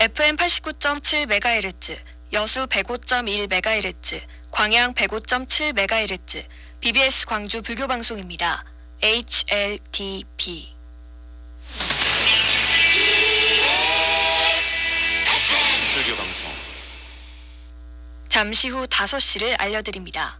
FM 89.7MHz, 여수 105.1MHz, 광양 105.7MHz, BBS 광주 불교 방송입니다. HLTP. 불교 방송 잠시 후 5시를 알려드립니다.